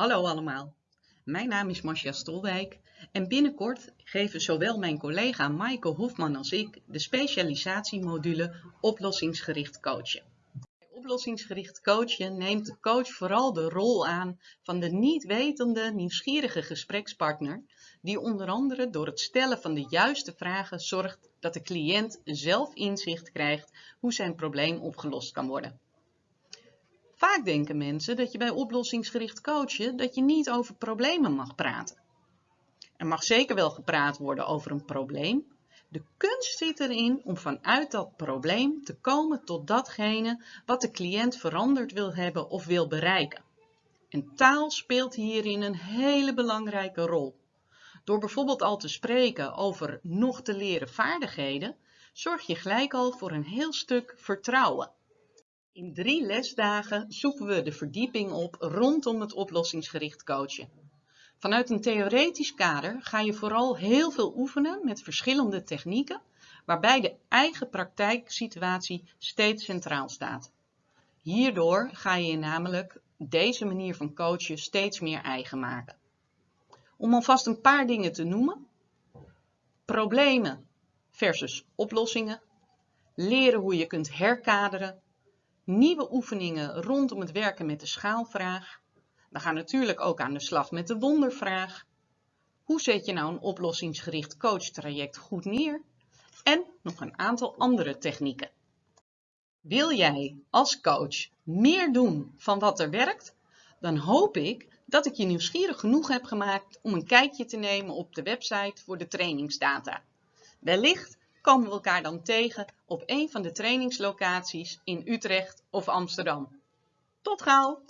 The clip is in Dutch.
Hallo allemaal, mijn naam is Marcia Stolwijk en binnenkort geven zowel mijn collega Maaike Hofman als ik de specialisatiemodule oplossingsgericht coachen. Bij oplossingsgericht coachen neemt de coach vooral de rol aan van de niet wetende, nieuwsgierige gesprekspartner die onder andere door het stellen van de juiste vragen zorgt dat de cliënt zelf inzicht krijgt hoe zijn probleem opgelost kan worden. Vaak denken mensen dat je bij oplossingsgericht coachen dat je niet over problemen mag praten. Er mag zeker wel gepraat worden over een probleem. De kunst zit erin om vanuit dat probleem te komen tot datgene wat de cliënt veranderd wil hebben of wil bereiken. En taal speelt hierin een hele belangrijke rol. Door bijvoorbeeld al te spreken over nog te leren vaardigheden, zorg je gelijk al voor een heel stuk vertrouwen. In drie lesdagen zoeken we de verdieping op rondom het oplossingsgericht coachen. Vanuit een theoretisch kader ga je vooral heel veel oefenen met verschillende technieken, waarbij de eigen praktijksituatie steeds centraal staat. Hierdoor ga je namelijk deze manier van coachen steeds meer eigen maken. Om alvast een paar dingen te noemen. Problemen versus oplossingen. Leren hoe je kunt herkaderen nieuwe oefeningen rondom het werken met de schaalvraag. We gaan natuurlijk ook aan de slag met de wondervraag. Hoe zet je nou een oplossingsgericht coachtraject goed neer? En nog een aantal andere technieken. Wil jij als coach meer doen van wat er werkt? Dan hoop ik dat ik je nieuwsgierig genoeg heb gemaakt om een kijkje te nemen op de website voor de trainingsdata. Wellicht komen we elkaar dan tegen op een van de trainingslocaties in Utrecht of Amsterdam. Tot gauw!